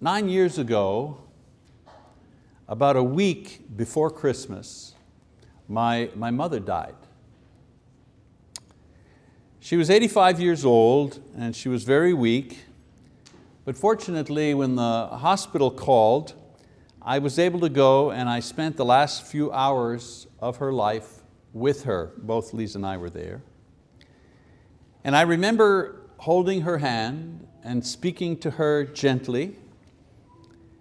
nine years ago, about a week before Christmas, my, my mother died. She was 85 years old and she was very weak, but fortunately when the hospital called, I was able to go and I spent the last few hours of her life with her. Both Lisa and I were there. And I remember holding her hand and speaking to her gently.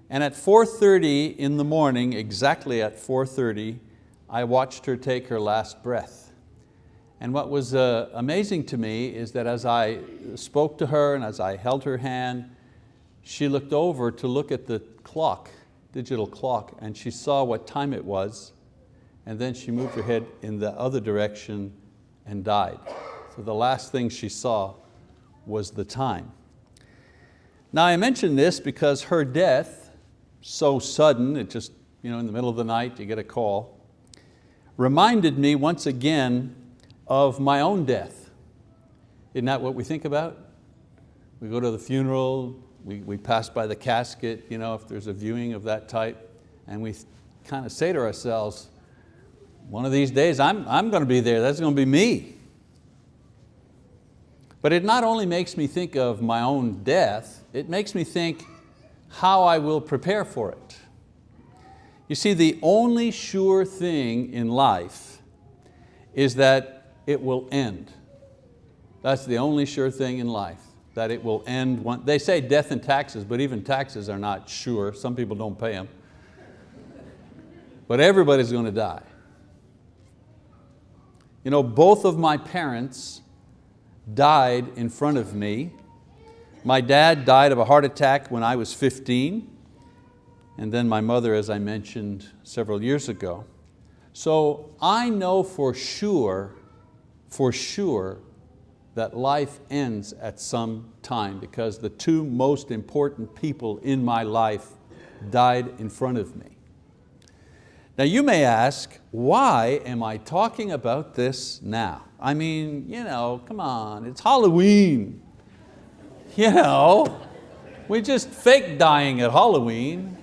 And at 4.30 in the morning, exactly at 4.30, I watched her take her last breath. And what was uh, amazing to me is that as I spoke to her and as I held her hand, she looked over to look at the clock, digital clock, and she saw what time it was, and then she moved her head in the other direction and died. So the last thing she saw was the time. Now I mention this because her death, so sudden, it just, you know, in the middle of the night you get a call, reminded me once again of my own death. Isn't that what we think about? We go to the funeral, we, we pass by the casket, you know, if there's a viewing of that type, and we kind of say to ourselves, one of these days I'm, I'm going to be there, that's going to be me. But it not only makes me think of my own death, it makes me think how I will prepare for it. You see, the only sure thing in life is that it will end. That's the only sure thing in life, that it will end. One, they say death and taxes, but even taxes are not sure. Some people don't pay them. But everybody's going to die. You know, both of my parents died in front of me. My dad died of a heart attack when I was 15, and then my mother, as I mentioned several years ago. So I know for sure, for sure, that life ends at some time because the two most important people in my life died in front of me. Now you may ask, why am I talking about this now? I mean, you know, come on, it's Halloween. You know, we just fake dying at Halloween.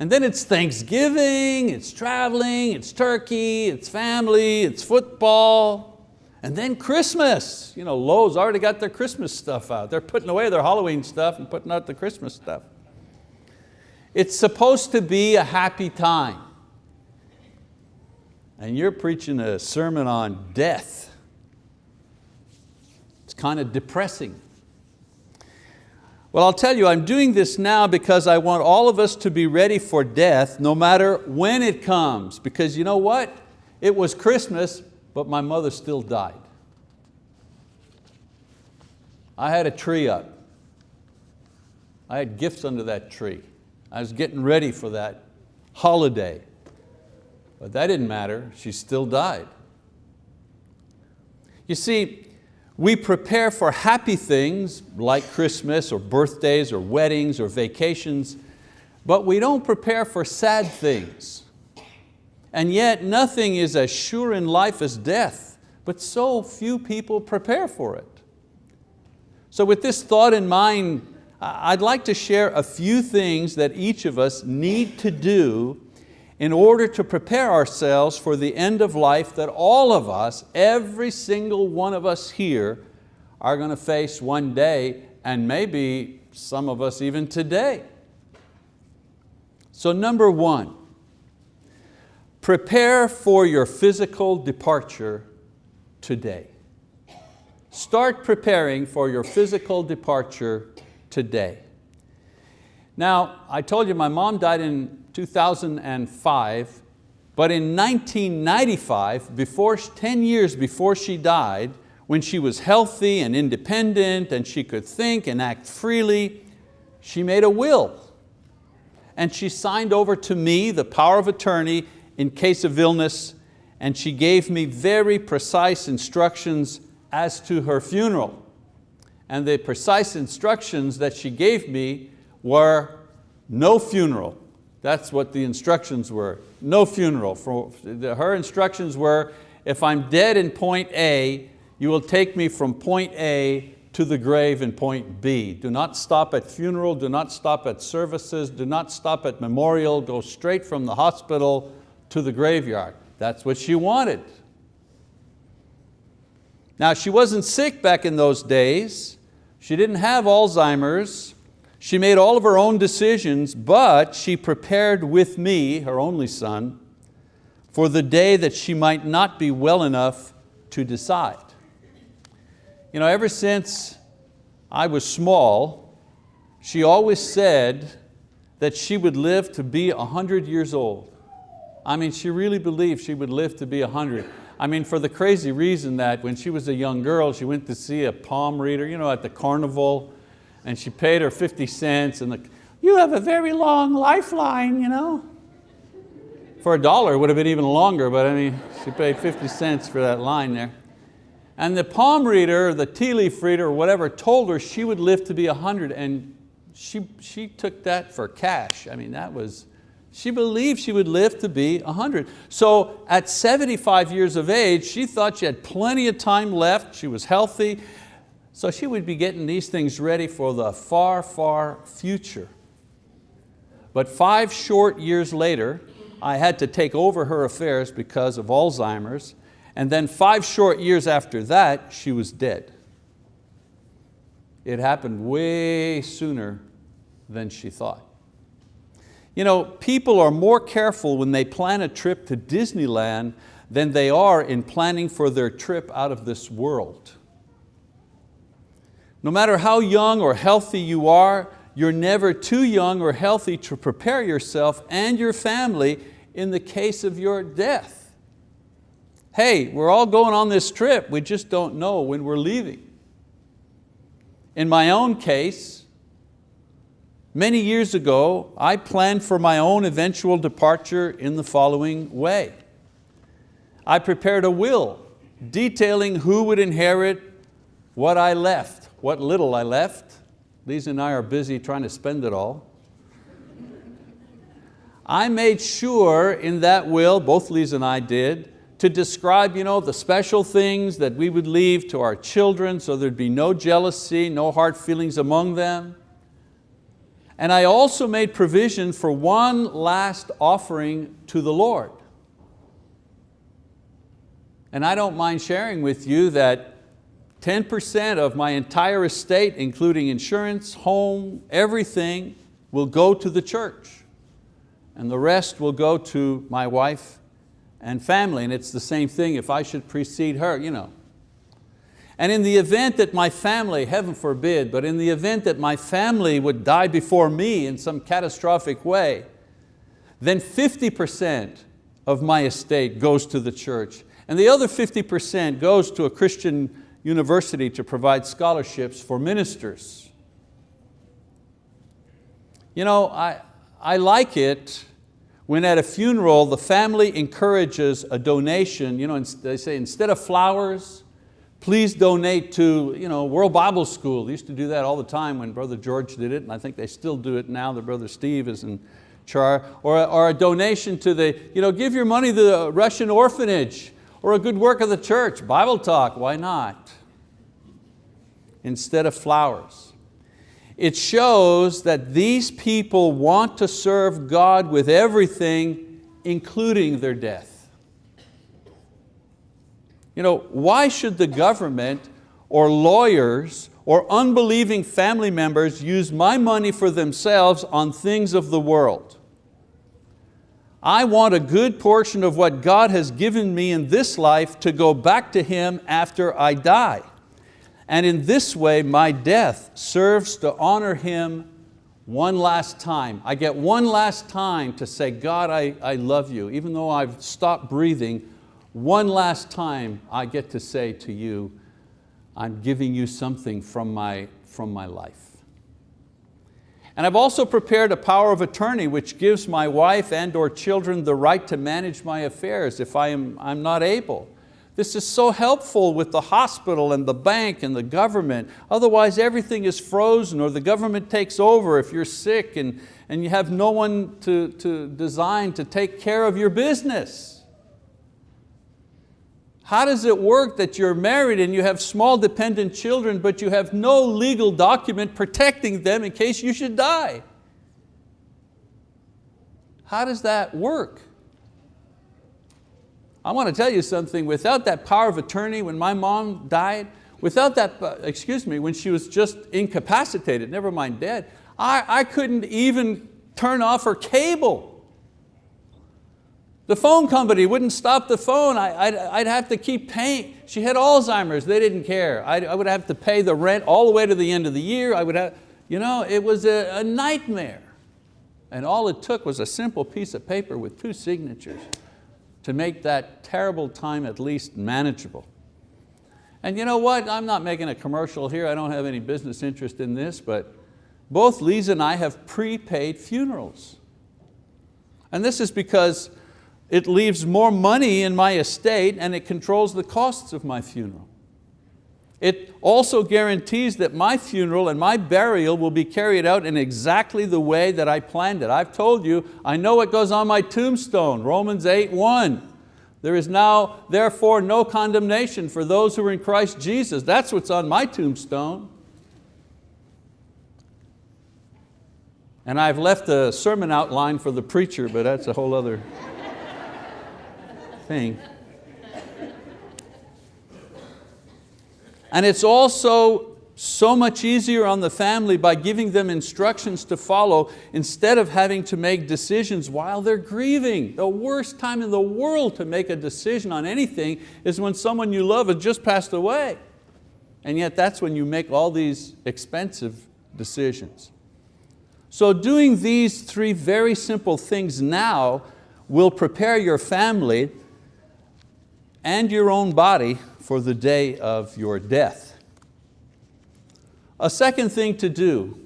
And then it's Thanksgiving, it's traveling, it's turkey, it's family, it's football. And then Christmas. You know, Lowe's already got their Christmas stuff out. They're putting away their Halloween stuff and putting out the Christmas stuff. It's supposed to be a happy time. And you're preaching a sermon on death. Kind of depressing. Well, I'll tell you, I'm doing this now because I want all of us to be ready for death no matter when it comes. Because you know what? It was Christmas, but my mother still died. I had a tree up. I had gifts under that tree. I was getting ready for that holiday. But that didn't matter, she still died. You see, we prepare for happy things like Christmas or birthdays or weddings or vacations, but we don't prepare for sad things. And yet nothing is as sure in life as death, but so few people prepare for it. So with this thought in mind, I'd like to share a few things that each of us need to do in order to prepare ourselves for the end of life that all of us, every single one of us here, are going to face one day and maybe some of us even today. So number one, prepare for your physical departure today. Start preparing for your physical departure today. Now, I told you my mom died in 2005, but in 1995, before, 10 years before she died, when she was healthy and independent and she could think and act freely, she made a will. And she signed over to me the power of attorney in case of illness and she gave me very precise instructions as to her funeral and the precise instructions that she gave me were no funeral. That's what the instructions were, no funeral. For, her instructions were, if I'm dead in point A, you will take me from point A to the grave in point B. Do not stop at funeral, do not stop at services, do not stop at memorial, go straight from the hospital to the graveyard. That's what she wanted. Now she wasn't sick back in those days. She didn't have Alzheimer's. She made all of her own decisions, but she prepared with me, her only son, for the day that she might not be well enough to decide. You know, ever since I was small, she always said that she would live to be 100 years old. I mean, she really believed she would live to be 100. I mean, for the crazy reason that when she was a young girl, she went to see a palm reader you know, at the carnival, and she paid her 50 cents, and the, you have a very long lifeline, you know. For a dollar, it would have been even longer, but I mean, she paid 50 cents for that line there. And the palm reader, the tea leaf reader, or whatever, told her she would live to be 100 and she, she took that for cash. I mean, that was, she believed she would live to be 100. So at 75 years of age, she thought she had plenty of time left, she was healthy, so she would be getting these things ready for the far, far future. But five short years later, I had to take over her affairs because of Alzheimer's and then five short years after that, she was dead. It happened way sooner than she thought. You know, people are more careful when they plan a trip to Disneyland than they are in planning for their trip out of this world. No matter how young or healthy you are, you're never too young or healthy to prepare yourself and your family in the case of your death hey, we're all going on this trip, we just don't know when we're leaving. In my own case, many years ago, I planned for my own eventual departure in the following way. I prepared a will detailing who would inherit what I left, what little I left. Lisa and I are busy trying to spend it all. I made sure in that will, both Lisa and I did, to describe you know, the special things that we would leave to our children so there'd be no jealousy, no hard feelings among them. And I also made provision for one last offering to the Lord. And I don't mind sharing with you that 10% of my entire estate, including insurance, home, everything, will go to the church. And the rest will go to my wife and family, and it's the same thing if I should precede her, you know. And in the event that my family, heaven forbid, but in the event that my family would die before me in some catastrophic way, then 50% of my estate goes to the church. And the other 50% goes to a Christian university to provide scholarships for ministers. You know, I, I like it when at a funeral the family encourages a donation, you know, they say instead of flowers, please donate to you know, World Bible School. They used to do that all the time when Brother George did it, and I think they still do it now that Brother Steve is in charge. Or, or a donation to the, you know, give your money to the Russian orphanage, or a good work of the church, Bible talk, why not? Instead of flowers it shows that these people want to serve God with everything, including their death. You know, why should the government or lawyers or unbelieving family members use my money for themselves on things of the world? I want a good portion of what God has given me in this life to go back to Him after I die. And in this way, my death serves to honor Him one last time. I get one last time to say, God, I, I love you. Even though I've stopped breathing, one last time I get to say to you, I'm giving you something from my, from my life. And I've also prepared a power of attorney which gives my wife and or children the right to manage my affairs if I am, I'm not able. This is so helpful with the hospital and the bank and the government. Otherwise everything is frozen or the government takes over if you're sick and, and you have no one to, to design to take care of your business. How does it work that you're married and you have small dependent children but you have no legal document protecting them in case you should die? How does that work? I want to tell you something, without that power of attorney when my mom died, without that, uh, excuse me, when she was just incapacitated, never mind dead, I, I couldn't even turn off her cable. The phone company wouldn't stop the phone. I, would I'd have to keep paying. She had Alzheimer's, they didn't care. I'd, I would have to pay the rent all the way to the end of the year. I would have, you know, it was a, a nightmare. And all it took was a simple piece of paper with two signatures to make that terrible time at least manageable. And you know what, I'm not making a commercial here, I don't have any business interest in this, but both Lisa and I have prepaid funerals. And this is because it leaves more money in my estate and it controls the costs of my funeral. It also guarantees that my funeral and my burial will be carried out in exactly the way that I planned it. I've told you, I know what goes on my tombstone, Romans 8, 1. There is now therefore no condemnation for those who are in Christ Jesus. That's what's on my tombstone. And I've left a sermon outline for the preacher, but that's a whole other thing. And it's also so much easier on the family by giving them instructions to follow instead of having to make decisions while they're grieving. The worst time in the world to make a decision on anything is when someone you love has just passed away. And yet that's when you make all these expensive decisions. So doing these three very simple things now will prepare your family and your own body for the day of your death. A second thing to do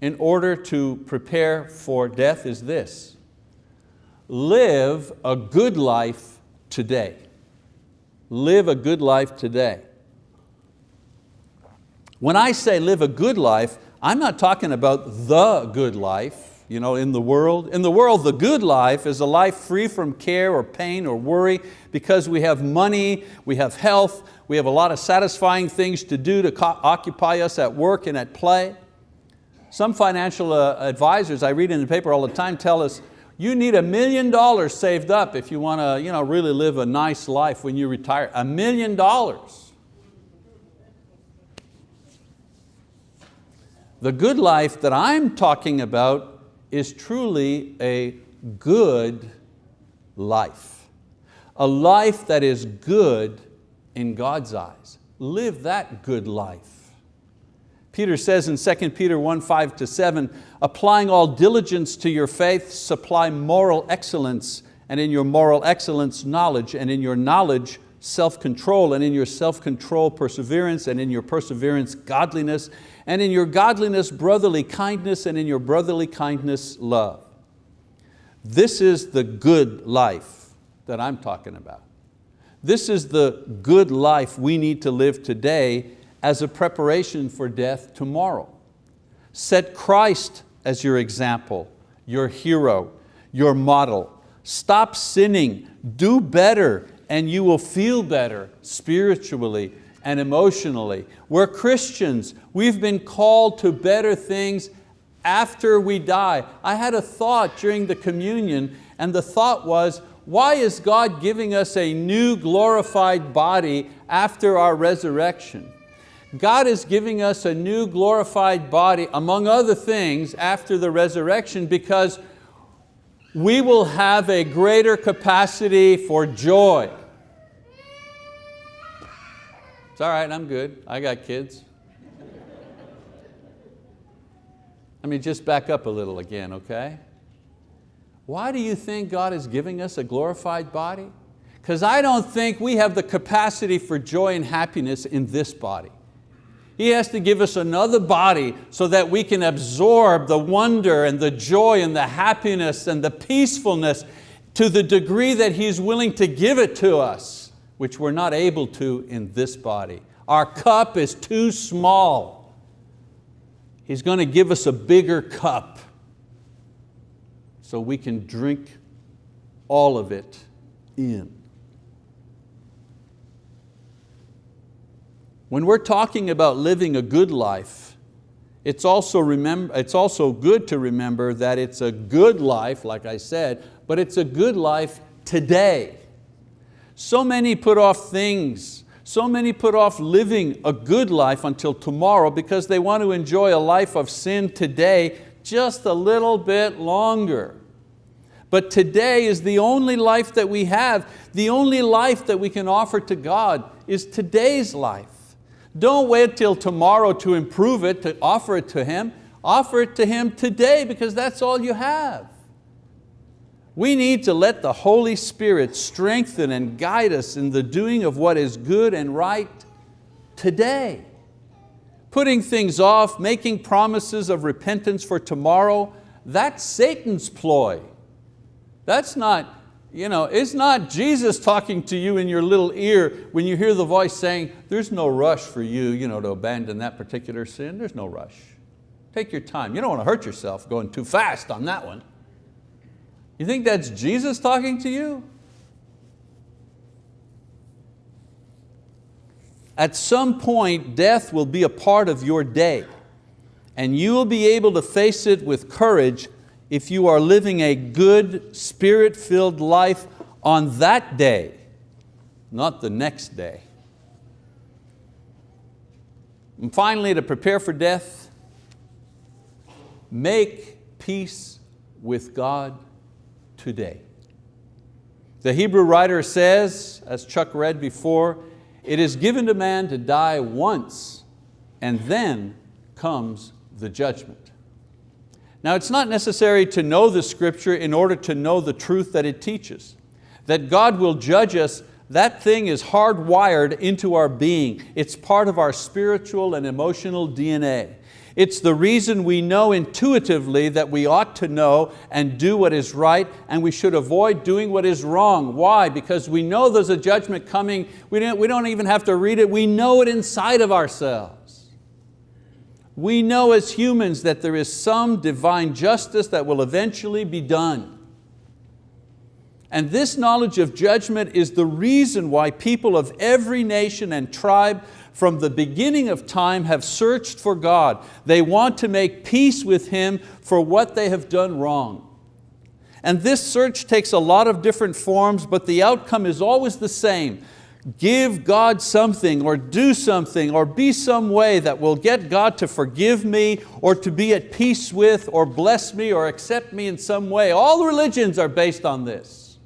in order to prepare for death is this. Live a good life today. Live a good life today. When I say live a good life, I'm not talking about the good life you know, in the world. In the world, the good life is a life free from care or pain or worry because we have money, we have health, we have a lot of satisfying things to do to occupy us at work and at play. Some financial uh, advisors I read in the paper all the time tell us, you need a million dollars saved up if you want to you know, really live a nice life when you retire. A million dollars. The good life that I'm talking about is truly a good life. A life that is good in God's eyes. Live that good life. Peter says in 2 Peter 1, 5 to 7, applying all diligence to your faith, supply moral excellence, and in your moral excellence, knowledge, and in your knowledge, self-control, and in your self-control, perseverance, and in your perseverance, godliness, and in your godliness, brotherly kindness, and in your brotherly kindness, love. This is the good life that I'm talking about. This is the good life we need to live today as a preparation for death tomorrow. Set Christ as your example, your hero, your model. Stop sinning, do better, and you will feel better spiritually and emotionally. We're Christians. We've been called to better things after we die. I had a thought during the communion and the thought was, why is God giving us a new glorified body after our resurrection? God is giving us a new glorified body, among other things, after the resurrection because we will have a greater capacity for joy. It's all right, I'm good. I got kids. Let me just back up a little again, okay? Why do you think God is giving us a glorified body? Because I don't think we have the capacity for joy and happiness in this body. He has to give us another body so that we can absorb the wonder and the joy and the happiness and the peacefulness to the degree that He's willing to give it to us which we're not able to in this body. Our cup is too small. He's going to give us a bigger cup so we can drink all of it in. When we're talking about living a good life, it's also, remember, it's also good to remember that it's a good life, like I said, but it's a good life today. So many put off things, so many put off living a good life until tomorrow because they want to enjoy a life of sin today just a little bit longer. But today is the only life that we have. The only life that we can offer to God is today's life. Don't wait till tomorrow to improve it, to offer it to Him. Offer it to Him today because that's all you have. We need to let the Holy Spirit strengthen and guide us in the doing of what is good and right today. Putting things off, making promises of repentance for tomorrow, that's Satan's ploy. That's not you know, it's not Jesus talking to you in your little ear when you hear the voice saying, there's no rush for you, you know, to abandon that particular sin. There's no rush. Take your time. You don't want to hurt yourself going too fast on that one. You think that's Jesus talking to you? At some point, death will be a part of your day and you will be able to face it with courage if you are living a good, spirit-filled life on that day, not the next day. And finally, to prepare for death, make peace with God today. The Hebrew writer says, as Chuck read before, it is given to man to die once and then comes the judgment. Now it's not necessary to know the scripture in order to know the truth that it teaches. That God will judge us, that thing is hardwired into our being. It's part of our spiritual and emotional DNA. It's the reason we know intuitively that we ought to know and do what is right and we should avoid doing what is wrong. Why? Because we know there's a judgment coming. We don't, we don't even have to read it. We know it inside of ourselves. We know as humans that there is some divine justice that will eventually be done. And this knowledge of judgment is the reason why people of every nation and tribe from the beginning of time have searched for God. They want to make peace with Him for what they have done wrong. And this search takes a lot of different forms, but the outcome is always the same give God something or do something or be some way that will get God to forgive me or to be at peace with or bless me or accept me in some way. All religions are based on this.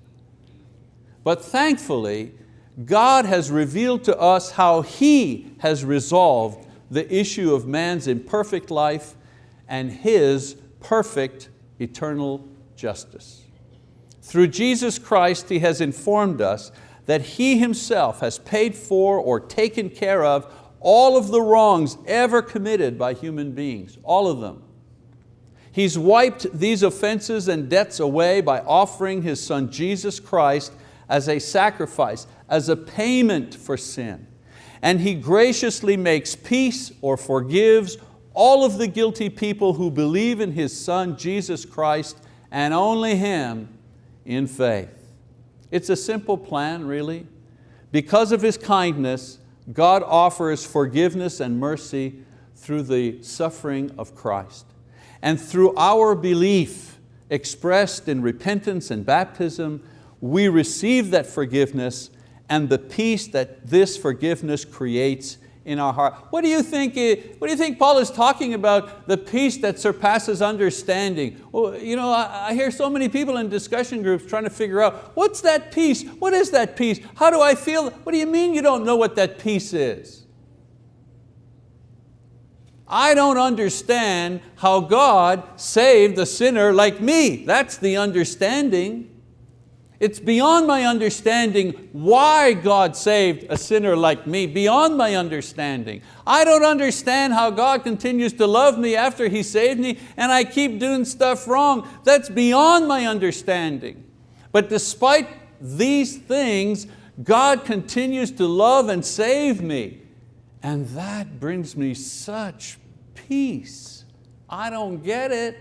But thankfully, God has revealed to us how He has resolved the issue of man's imperfect life and His perfect eternal justice. Through Jesus Christ, He has informed us that He Himself has paid for or taken care of all of the wrongs ever committed by human beings, all of them. He's wiped these offenses and debts away by offering His Son Jesus Christ as a sacrifice, as a payment for sin. And He graciously makes peace or forgives all of the guilty people who believe in His Son Jesus Christ and only Him in faith. It's a simple plan, really. Because of His kindness, God offers forgiveness and mercy through the suffering of Christ. And through our belief expressed in repentance and baptism, we receive that forgiveness and the peace that this forgiveness creates in our heart. What do you think, what do you think Paul is talking about, the peace that surpasses understanding? Well, you know, I, I hear so many people in discussion groups trying to figure out, what's that peace? What is that peace? How do I feel? What do you mean you don't know what that peace is? I don't understand how God saved a sinner like me. That's the understanding. It's beyond my understanding why God saved a sinner like me, beyond my understanding. I don't understand how God continues to love me after He saved me and I keep doing stuff wrong. That's beyond my understanding. But despite these things, God continues to love and save me. And that brings me such peace. I don't get it.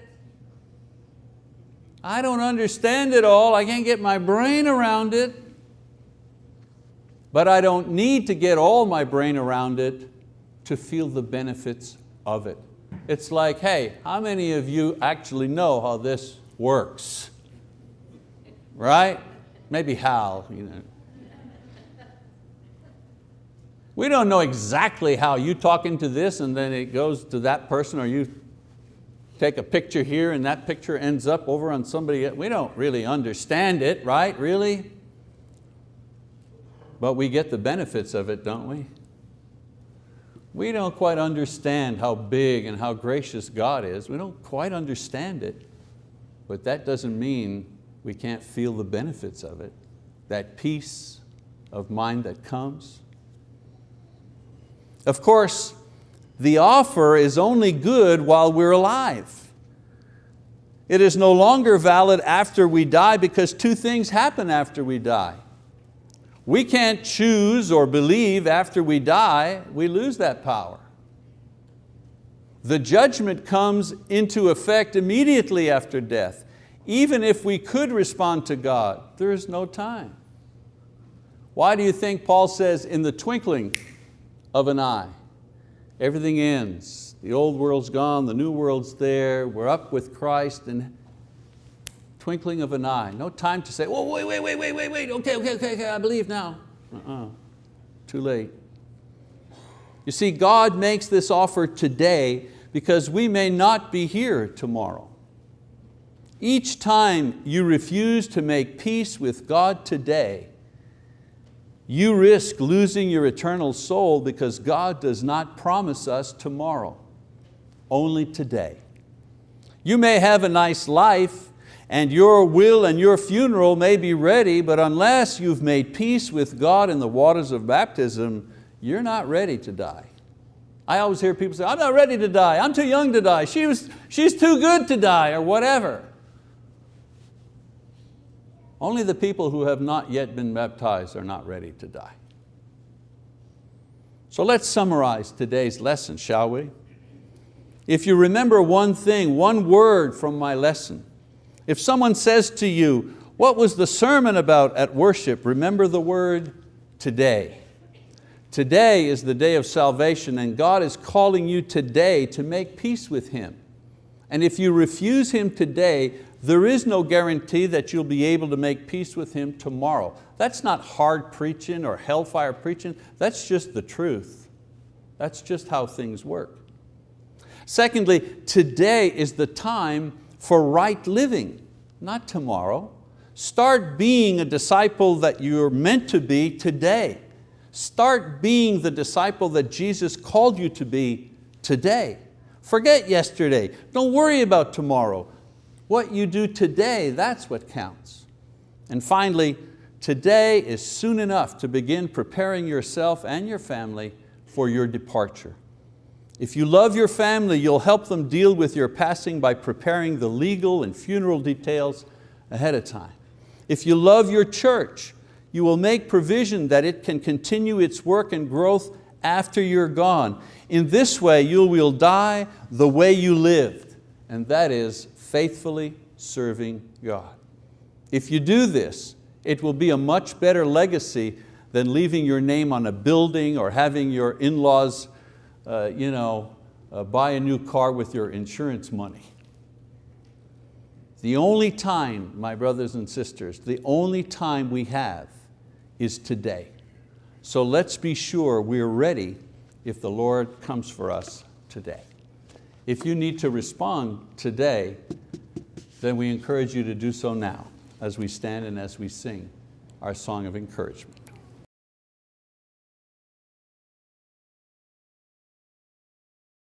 I don't understand it all, I can't get my brain around it, but I don't need to get all my brain around it to feel the benefits of it. It's like, hey, how many of you actually know how this works? Right? Maybe Hal. You know. We don't know exactly how you talk into this and then it goes to that person or you take a picture here and that picture ends up over on somebody. We don't really understand it, right, really? But we get the benefits of it, don't we? We don't quite understand how big and how gracious God is. We don't quite understand it, but that doesn't mean we can't feel the benefits of it. That peace of mind that comes. Of course, the offer is only good while we're alive. It is no longer valid after we die because two things happen after we die. We can't choose or believe after we die, we lose that power. The judgment comes into effect immediately after death. Even if we could respond to God, there is no time. Why do you think Paul says in the twinkling of an eye, everything ends. The old world's gone, the new world's there, we're up with Christ and twinkling of an eye. No time to say, oh, wait, wait, wait, wait, wait, wait, okay, okay, okay, okay I believe now. Uh-uh. Too late. You see, God makes this offer today because we may not be here tomorrow. Each time you refuse to make peace with God today, you risk losing your eternal soul because God does not promise us tomorrow, only today. You may have a nice life and your will and your funeral may be ready, but unless you've made peace with God in the waters of baptism, you're not ready to die. I always hear people say, I'm not ready to die, I'm too young to die, she was, she's too good to die, or whatever. Only the people who have not yet been baptized are not ready to die. So let's summarize today's lesson, shall we? If you remember one thing, one word from my lesson, if someone says to you, what was the sermon about at worship? Remember the word today. Today is the day of salvation and God is calling you today to make peace with Him. And if you refuse Him today, there is no guarantee that you'll be able to make peace with Him tomorrow. That's not hard preaching or hellfire preaching, that's just the truth. That's just how things work. Secondly, today is the time for right living, not tomorrow. Start being a disciple that you're meant to be today. Start being the disciple that Jesus called you to be today. Forget yesterday, don't worry about tomorrow. What you do today, that's what counts. And finally, today is soon enough to begin preparing yourself and your family for your departure. If you love your family, you'll help them deal with your passing by preparing the legal and funeral details ahead of time. If you love your church, you will make provision that it can continue its work and growth after you're gone. In this way, you will die the way you lived, and that is faithfully serving God. If you do this, it will be a much better legacy than leaving your name on a building or having your in-laws uh, you know, uh, buy a new car with your insurance money. The only time, my brothers and sisters, the only time we have is today. So let's be sure we're ready if the Lord comes for us today. If you need to respond today, then we encourage you to do so now as we stand and as we sing our song of encouragement.